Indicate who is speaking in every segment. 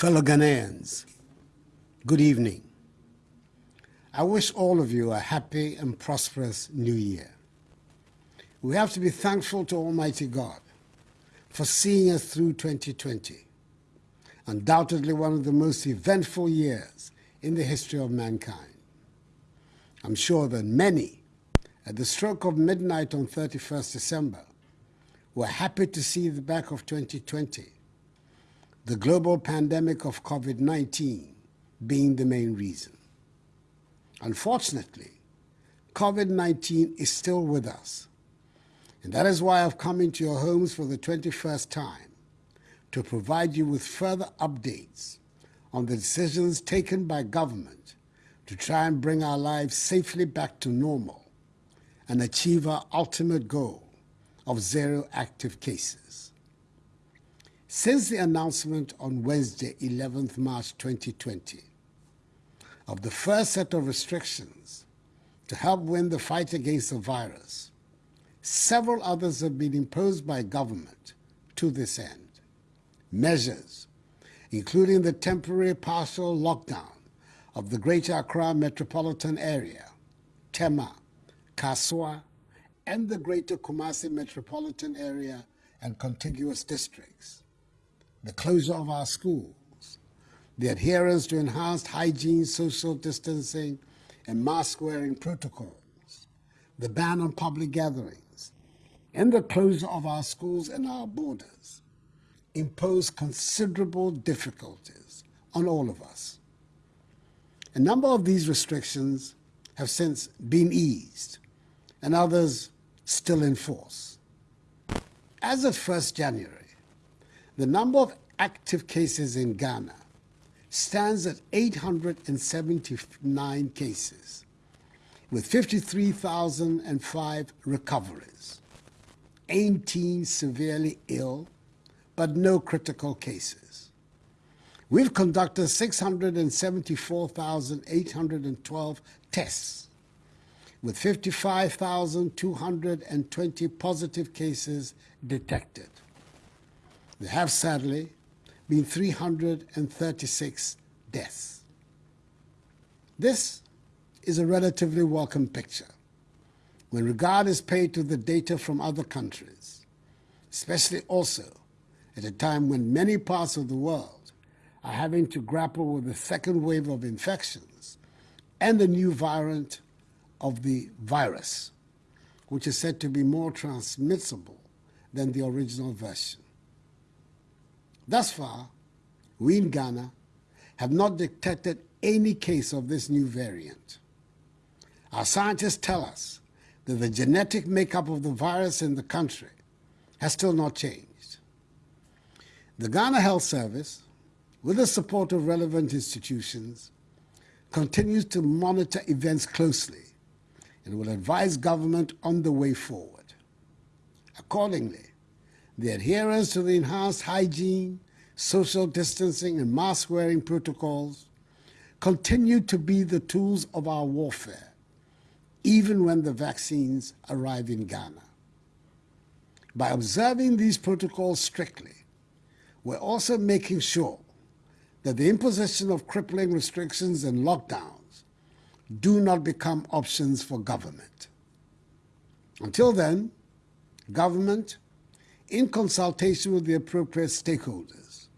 Speaker 1: Fellow Ghanaians, good evening. I wish all of you a happy and prosperous new year. We have to be thankful to Almighty God for seeing us through 2020, undoubtedly one of the most eventful years in the history of mankind. I'm sure that many, at the stroke of midnight on 31st December, were happy to see the back of 2020 the global pandemic of COVID-19 being the main reason. Unfortunately, COVID-19 is still with us. And that is why I've come into your homes for the 21st time to provide you with further updates on the decisions taken by government to try and bring our lives safely back to normal and achieve our ultimate goal of zero active cases. Since the announcement on Wednesday, 11th March 2020, of the first set of restrictions to help win the fight against the virus, several others have been imposed by government to this end. Measures, including the temporary partial lockdown of the Greater Accra metropolitan area, Tema, Kasoa, and the Greater Kumasi metropolitan area and contiguous districts the closure of our schools, the adherence to enhanced hygiene, social distancing, and mask wearing protocols, the ban on public gatherings, and the closure of our schools and our borders impose considerable difficulties on all of us. A number of these restrictions have since been eased, and others still in force. As of 1st January, the number of active cases in Ghana stands at 879 cases, with 53,005 recoveries, 18 severely ill, but no critical cases. We've conducted 674,812 tests, with 55,220 positive cases detected. There have sadly been 336 deaths. This is a relatively welcome picture when regard is paid to the data from other countries, especially also at a time when many parts of the world are having to grapple with the second wave of infections and the new variant of the virus, which is said to be more transmissible than the original version. Thus far, we in Ghana have not detected any case of this new variant. Our scientists tell us that the genetic makeup of the virus in the country has still not changed. The Ghana Health Service, with the support of relevant institutions, continues to monitor events closely and will advise government on the way forward. Accordingly, the adherence to the enhanced hygiene, social distancing, and mask wearing protocols continue to be the tools of our warfare, even when the vaccines arrive in Ghana. By observing these protocols strictly, we're also making sure that the imposition of crippling restrictions and lockdowns do not become options for government. Until then, government in consultation with the appropriate stakeholders,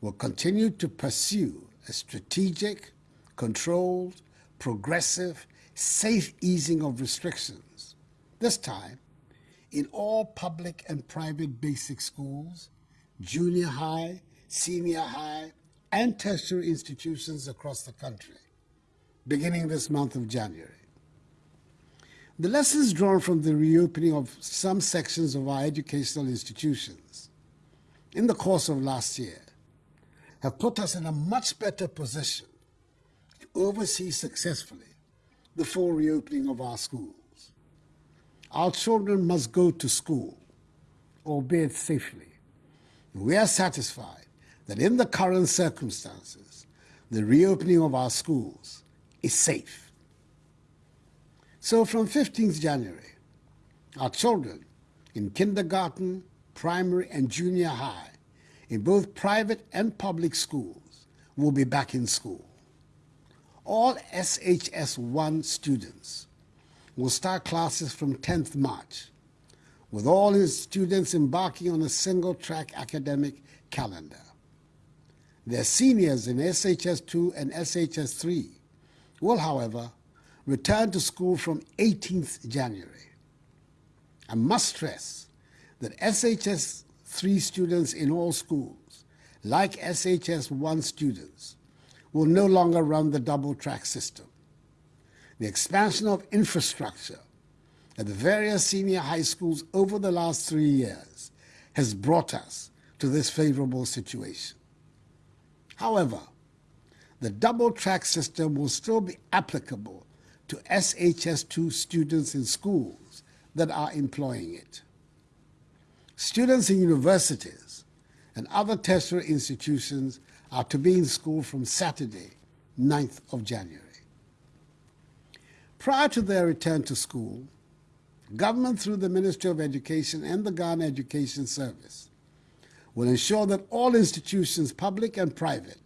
Speaker 1: will continue to pursue a strategic, controlled, progressive, safe easing of restrictions, this time in all public and private basic schools, junior high, senior high, and tertiary institutions across the country, beginning this month of January. The lessons drawn from the reopening of some sections of our educational institutions in the course of last year have put us in a much better position to oversee successfully the full reopening of our schools. Our children must go to school, albeit safely. We are satisfied that in the current circumstances, the reopening of our schools is safe. So from 15th January, our children in kindergarten, primary, and junior high, in both private and public schools, will be back in school. All SHS 1 students will start classes from 10th March, with all his students embarking on a single track academic calendar. Their seniors in SHS 2 and SHS 3 will, however, return to school from 18th January. I must stress that SHS 3 students in all schools, like SHS 1 students, will no longer run the double track system. The expansion of infrastructure at the various senior high schools over the last three years has brought us to this favorable situation. However, the double track system will still be applicable to SHS2 students in schools that are employing it. Students in universities and other tertiary institutions are to be in school from Saturday, 9th of January. Prior to their return to school, government through the Ministry of Education and the Ghana Education Service will ensure that all institutions, public and private,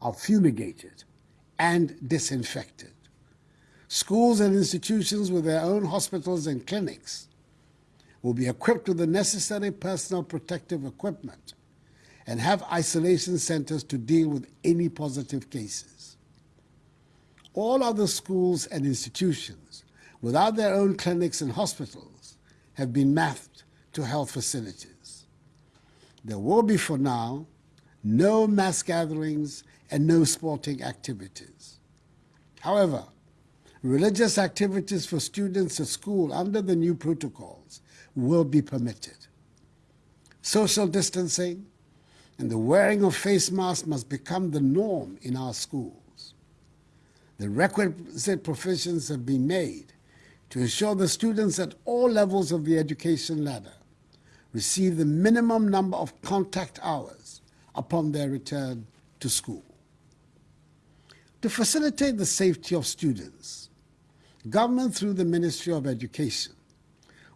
Speaker 1: are fumigated and disinfected. Schools and institutions with their own hospitals and clinics will be equipped with the necessary personal protective equipment and have isolation centers to deal with any positive cases. All other schools and institutions without their own clinics and hospitals have been mapped to health facilities. There will be, for now, no mass gatherings and no sporting activities. However, religious activities for students at school under the new protocols will be permitted. Social distancing and the wearing of face masks must become the norm in our schools. The requisite provisions have been made to ensure the students at all levels of the education ladder receive the minimum number of contact hours upon their return to school. To facilitate the safety of students, government through the Ministry of Education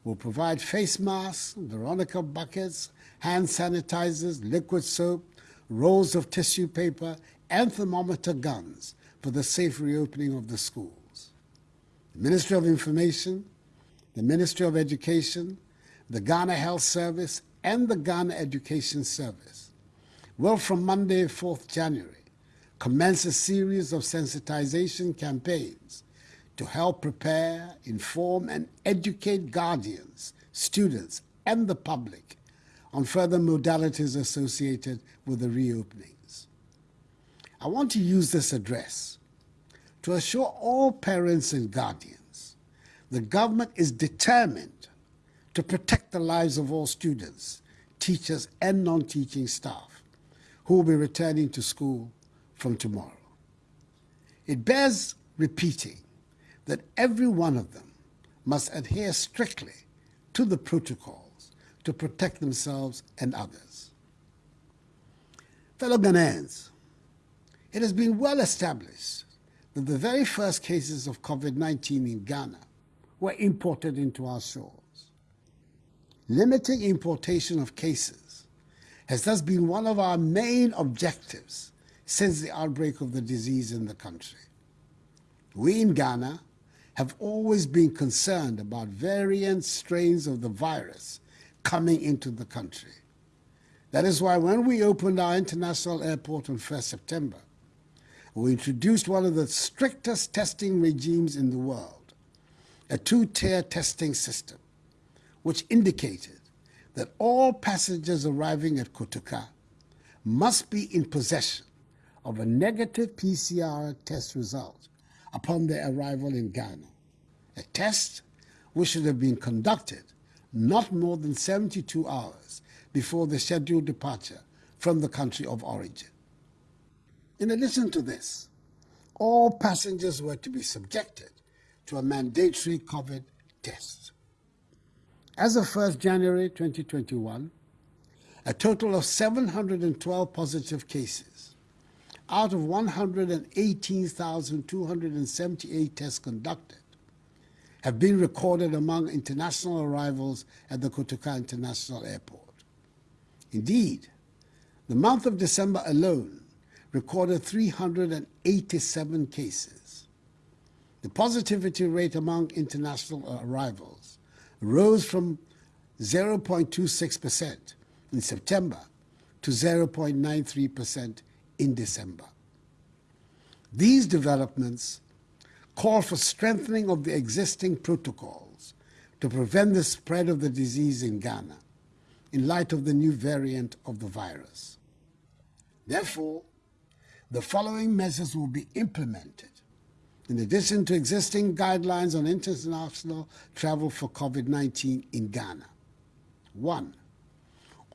Speaker 1: will provide face masks, Veronica buckets, hand sanitizers, liquid soap, rolls of tissue paper, and thermometer guns for the safe reopening of the schools. The Ministry of Information, the Ministry of Education, the Ghana Health Service, and the Ghana Education Service will from Monday, 4th January, commence a series of sensitization campaigns to help prepare, inform, and educate guardians, students, and the public on further modalities associated with the reopenings. I want to use this address to assure all parents and guardians the government is determined to protect the lives of all students, teachers, and non-teaching staff who will be returning to school from tomorrow. It bears repeating that every one of them must adhere strictly to the protocols to protect themselves and others. Fellow Ghanaians, it has been well established that the very first cases of COVID-19 in Ghana were imported into our shores. Limiting importation of cases has thus been one of our main objectives since the outbreak of the disease in the country. We in Ghana have always been concerned about variant strains of the virus coming into the country. That is why when we opened our international airport on 1st September, we introduced one of the strictest testing regimes in the world, a two-tier testing system, which indicated that all passengers arriving at Kotoka must be in possession of a negative PCR test result upon their arrival in Ghana. A test which should have been conducted not more than 72 hours before the scheduled departure from the country of origin. In addition to this, all passengers were to be subjected to a mandatory COVID test. As of 1st January 2021, a total of 712 positive cases out of 118,278 tests conducted have been recorded among international arrivals at the Kotoka International Airport. Indeed, the month of December alone recorded 387 cases. The positivity rate among international arrivals rose from 0.26% in September to 0.93% in December. These developments call for strengthening of the existing protocols to prevent the spread of the disease in Ghana in light of the new variant of the virus. Therefore, the following measures will be implemented in addition to existing guidelines on international travel for COVID-19 in Ghana. One,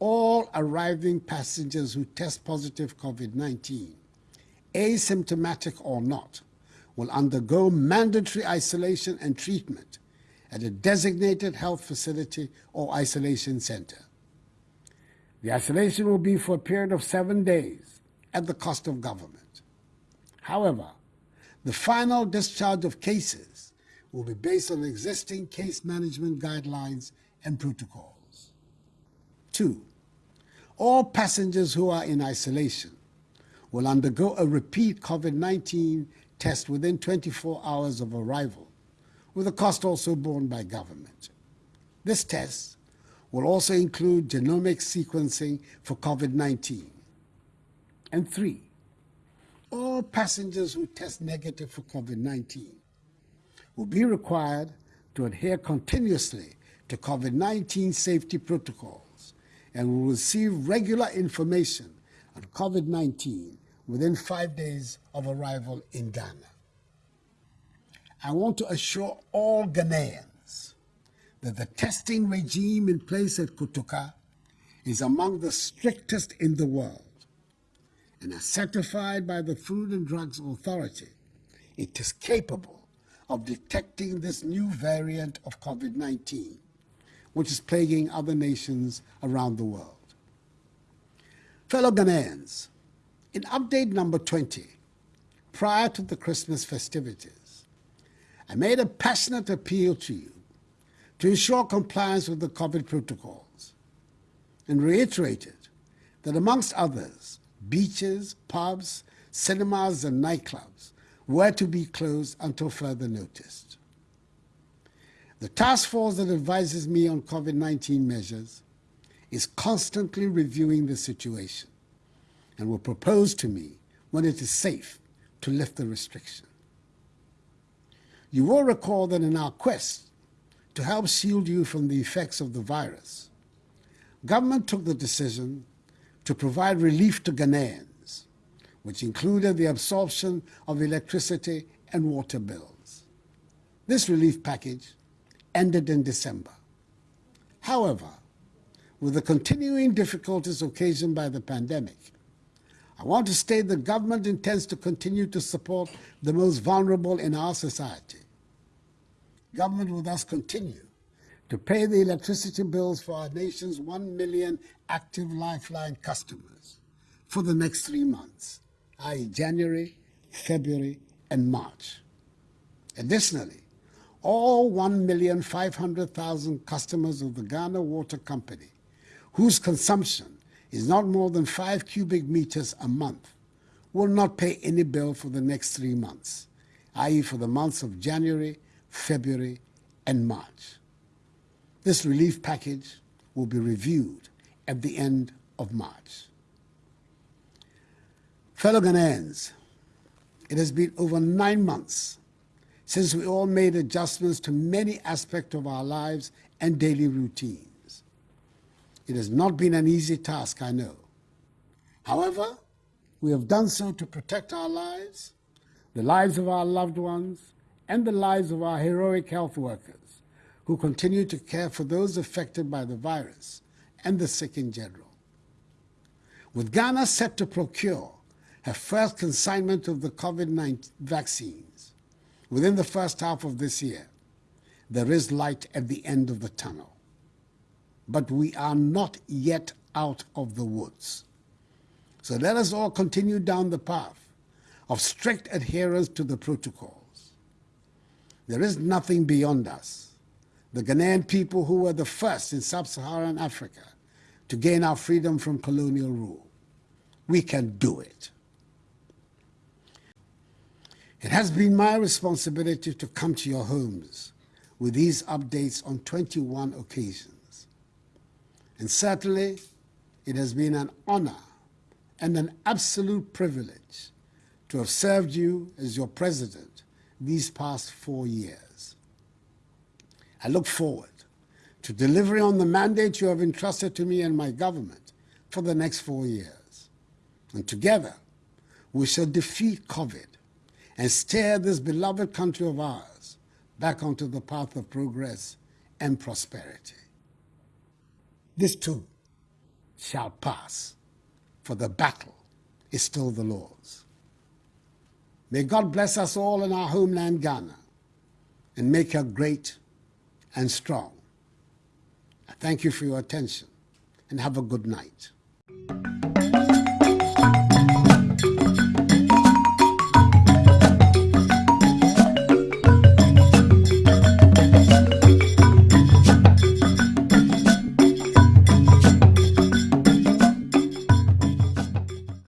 Speaker 1: all arriving passengers who test positive COVID-19, asymptomatic or not, will undergo mandatory isolation and treatment at a designated health facility or isolation center. The isolation will be for a period of seven days at the cost of government. However, the final discharge of cases will be based on existing case management guidelines and protocols. Two, all passengers who are in isolation will undergo a repeat COVID 19 test within 24 hours of arrival, with the cost also borne by government. This test will also include genomic sequencing for COVID 19. And three, all passengers who test negative for COVID 19 will be required to adhere continuously to COVID 19 safety protocols and will receive regular information on COVID 19 within five days of arrival in Ghana. I want to assure all Ghanaians that the testing regime in place at Kotoka is among the strictest in the world and as certified by the Food and Drugs Authority, it is capable of detecting this new variant of COVID 19, which is plaguing other nations around the world. Fellow Ghanaians, in update number 20, prior to the Christmas festivities, I made a passionate appeal to you to ensure compliance with the COVID protocols and reiterated that, amongst others, beaches, pubs, cinemas, and nightclubs were to be closed until further notice. The task force that advises me on COVID 19 measures is constantly reviewing the situation and will propose to me when it is safe to lift the restriction. You will recall that in our quest to help shield you from the effects of the virus, government took the decision to provide relief to Ghanaians, which included the absorption of electricity and water bills. This relief package ended in December. However, with the continuing difficulties occasioned by the pandemic, I want to state the government intends to continue to support the most vulnerable in our society. Government will thus continue to pay the electricity bills for our nation's 1 million active Lifeline customers for the next three months, i.e., January, February, and March. Additionally, all 1,500,000 customers of the Ghana Water Company, whose consumption is not more than 5 cubic meters a month, will not pay any bill for the next three months, i.e., for the months of January, February, and March. This relief package will be reviewed at the end of March. Fellow Ghanaians, it has been over nine months since we all made adjustments to many aspects of our lives and daily routines. It has not been an easy task, I know. However, we have done so to protect our lives, the lives of our loved ones, and the lives of our heroic health workers who continue to care for those affected by the virus and the sick in general. With Ghana set to procure her first consignment of the COVID 19 vaccines within the first half of this year, there is light at the end of the tunnel. But we are not yet out of the woods. So let us all continue down the path of strict adherence to the protocols. There is nothing beyond us the Ghanaian people who were the first in sub-Saharan Africa to gain our freedom from colonial rule. We can do it. It has been my responsibility to come to your homes with these updates on 21 occasions. And certainly, it has been an honor and an absolute privilege to have served you as your president these past four years. I look forward to delivering on the mandate you have entrusted to me and my government for the next four years. And together, we shall defeat COVID and steer this beloved country of ours back onto the path of progress and prosperity. This too shall pass, for the battle is still the Lord's. May God bless us all in our homeland, Ghana, and make her great and strong. I thank you for your attention and have a good night.